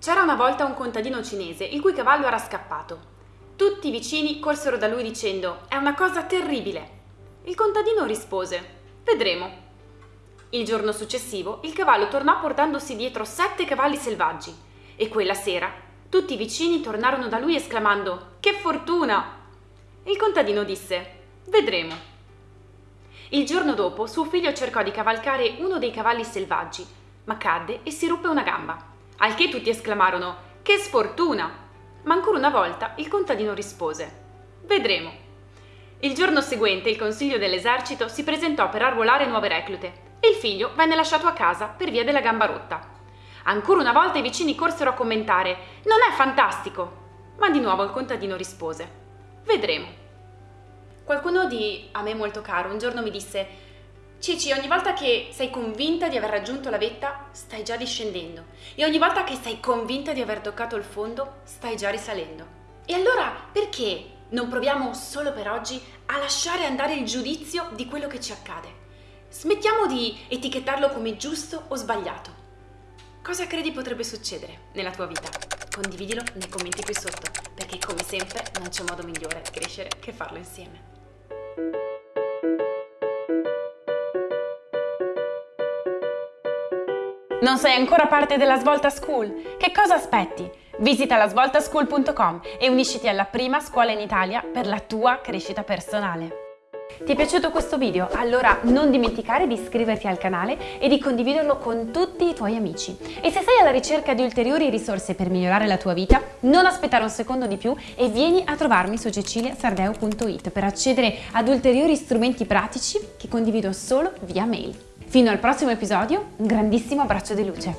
C'era una volta un contadino cinese il cui cavallo era scappato. Tutti i vicini corsero da lui dicendo è una cosa terribile. Il contadino rispose vedremo. Il giorno successivo il cavallo tornò portandosi dietro sette cavalli selvaggi e quella sera tutti i vicini tornarono da lui esclamando che fortuna! Il contadino disse vedremo. Il giorno dopo suo figlio cercò di cavalcare uno dei cavalli selvaggi, ma cadde e si ruppe una gamba. Al che tutti esclamarono Che sfortuna! Ma ancora una volta il contadino rispose Vedremo. Il giorno seguente il consiglio dell'esercito si presentò per arruolare nuove reclute e il figlio venne lasciato a casa per via della gamba rotta. Ancora una volta i vicini corsero a commentare Non è fantastico! Ma di nuovo il contadino rispose Vedremo. Qualcuno di a me molto caro un giorno mi disse Cici, ogni volta che sei convinta di aver raggiunto la vetta, stai già discendendo. E ogni volta che sei convinta di aver toccato il fondo, stai già risalendo. E allora perché non proviamo solo per oggi a lasciare andare il giudizio di quello che ci accade? Smettiamo di etichettarlo come giusto o sbagliato. Cosa credi potrebbe succedere nella tua vita? Condividilo nei commenti qui sotto, perché come sempre non c'è modo migliore di crescere che farlo insieme. Non sei ancora parte della Svolta School? Che cosa aspetti? Visita la svoltaschool.com e unisciti alla prima scuola in Italia per la tua crescita personale. Ti è piaciuto questo video? Allora non dimenticare di iscriverti al canale e di condividerlo con tutti i tuoi amici. E se sei alla ricerca di ulteriori risorse per migliorare la tua vita, non aspettare un secondo di più e vieni a trovarmi su ceciliasardeo.it per accedere ad ulteriori strumenti pratici che condivido solo via mail. Fino al prossimo episodio, un grandissimo abbraccio di luce.